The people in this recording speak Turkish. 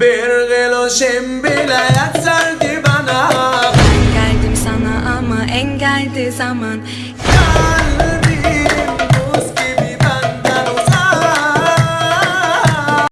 Bir kilo şimbile yeterdi bana. Geldim sana ama engeldi zaman.